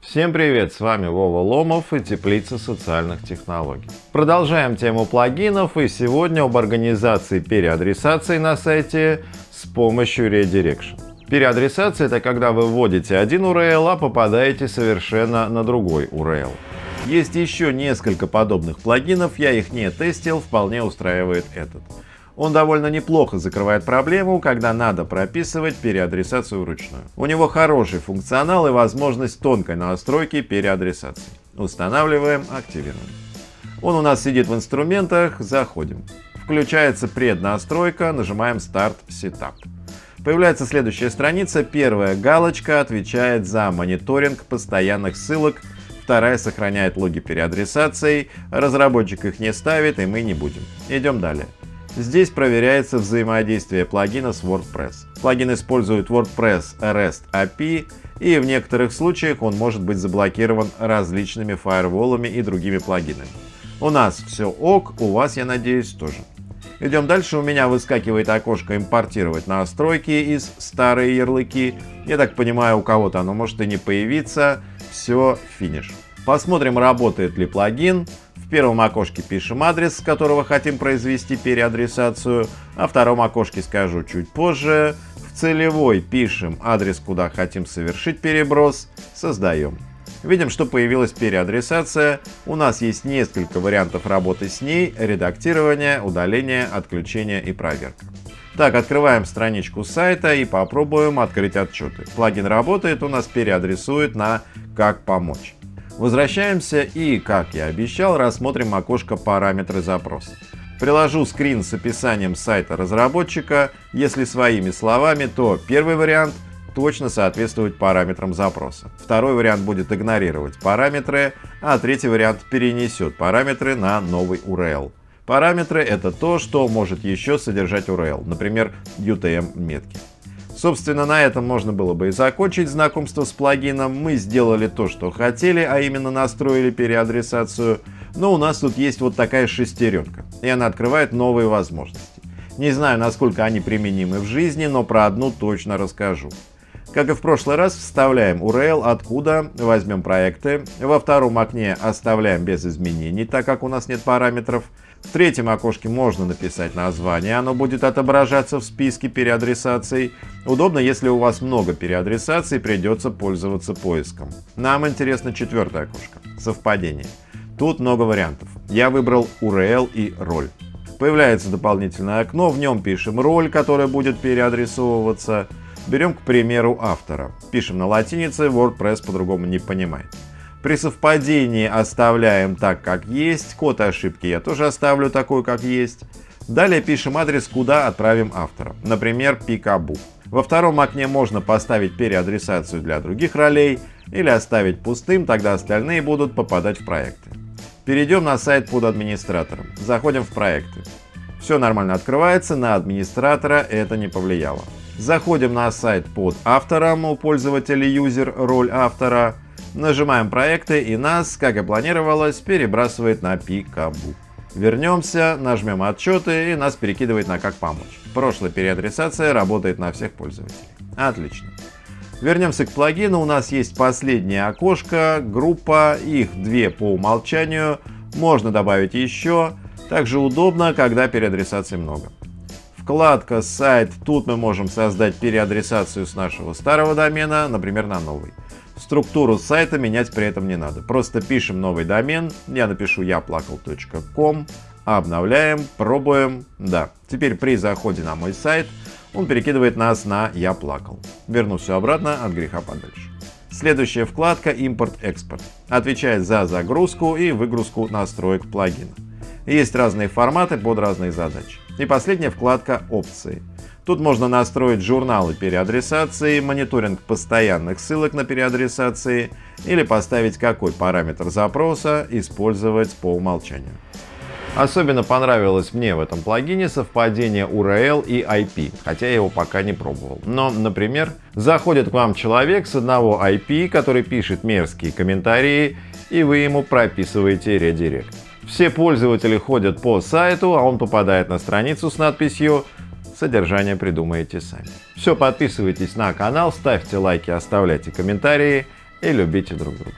Всем привет, с вами Вова Ломов и Теплица социальных технологий. Продолжаем тему плагинов и сегодня об организации переадресации на сайте с помощью Redirection. Переадресация – это когда вы вводите один URL, а попадаете совершенно на другой URL. Есть еще несколько подобных плагинов, я их не тестил, вполне устраивает этот. Он довольно неплохо закрывает проблему, когда надо прописывать переадресацию вручную. У него хороший функционал и возможность тонкой настройки переадресации. Устанавливаем, активируем. Он у нас сидит в инструментах, заходим. Включается преднастройка, нажимаем Start Setup. Появляется следующая страница. Первая галочка отвечает за мониторинг постоянных ссылок, вторая сохраняет логи переадресаций, разработчик их не ставит и мы не будем. Идем далее. Здесь проверяется взаимодействие плагина с WordPress. Плагин использует WordPress REST API и в некоторых случаях он может быть заблокирован различными фаерволами и другими плагинами. У нас все ок, у вас, я надеюсь, тоже. Идем дальше. У меня выскакивает окошко «Импортировать настройки» из «Старые ярлыки». Я так понимаю, у кого-то оно может и не появиться. Все, финиш. Посмотрим, работает ли плагин первом окошке пишем адрес, с которого хотим произвести переадресацию, а в втором окошке скажу чуть позже. В целевой пишем адрес, куда хотим совершить переброс, создаем. Видим, что появилась переадресация. У нас есть несколько вариантов работы с ней. Редактирование, удаление, отключение и проверка. Так, открываем страничку сайта и попробуем открыть отчеты. Плагин работает, у нас переадресует на «Как помочь». Возвращаемся и, как я обещал, рассмотрим окошко «Параметры запроса». Приложу скрин с описанием сайта разработчика. Если своими словами, то первый вариант точно соответствует параметрам запроса. Второй вариант будет игнорировать параметры, а третий вариант перенесет параметры на новый URL. Параметры — это то, что может еще содержать URL, например, UTM-метки. Собственно, на этом можно было бы и закончить знакомство с плагином. Мы сделали то, что хотели, а именно настроили переадресацию. Но у нас тут есть вот такая шестеренка, и она открывает новые возможности. Не знаю, насколько они применимы в жизни, но про одну точно расскажу. Как и в прошлый раз, вставляем URL, откуда возьмем проекты. Во втором окне оставляем без изменений, так как у нас нет параметров. В третьем окошке можно написать название, оно будет отображаться в списке переадресаций. Удобно, если у вас много переадресаций, придется пользоваться поиском. Нам интересно четвертое окошко – совпадение. Тут много вариантов. Я выбрал URL и роль. Появляется дополнительное окно, в нем пишем роль, которая будет переадресовываться. Берем, к примеру, автора. Пишем на латинице, WordPress по-другому не понимает. При совпадении оставляем так, как есть. Код ошибки я тоже оставлю такой, как есть. Далее пишем адрес, куда отправим автора. Например, pikabu. Во втором окне можно поставить переадресацию для других ролей или оставить пустым, тогда остальные будут попадать в проекты. Перейдем на сайт под администратором. Заходим в проекты. Все нормально открывается, на администратора это не повлияло. Заходим на сайт под автором, у пользователя юзер роль автора. Нажимаем проекты и нас, как и планировалось, перебрасывает на Пикабу. Вернемся, нажмем отчеты и нас перекидывает на как помочь. Прошлая переадресация работает на всех пользователей. Отлично. Вернемся к плагину. У нас есть последнее окошко, группа, их две по умолчанию. Можно добавить еще. Также удобно, когда переадресаций много. Вкладка «Сайт». Тут мы можем создать переадресацию с нашего старого домена, например, на новый. Структуру сайта менять при этом не надо. Просто пишем новый домен. Я напишу яплакал.ком. Обновляем, пробуем. Да, теперь при заходе на мой сайт он перекидывает нас на «Я плакал». Верну все обратно от греха подальше. Следующая вкладка «Импорт-экспорт» отвечает за загрузку и выгрузку настроек плагина. Есть разные форматы под разные задачи. И последняя вкладка «Опции». Тут можно настроить журналы переадресации, мониторинг постоянных ссылок на переадресации или поставить какой параметр запроса использовать по умолчанию. Особенно понравилось мне в этом плагине совпадение URL и IP, хотя я его пока не пробовал. Но, например, заходит к вам человек с одного IP, который пишет мерзкие комментарии, и вы ему прописываете редирект. Все пользователи ходят по сайту, а он попадает на страницу с надписью Содержание придумаете сами. Все, подписывайтесь на канал, ставьте лайки, оставляйте комментарии и любите друг друга.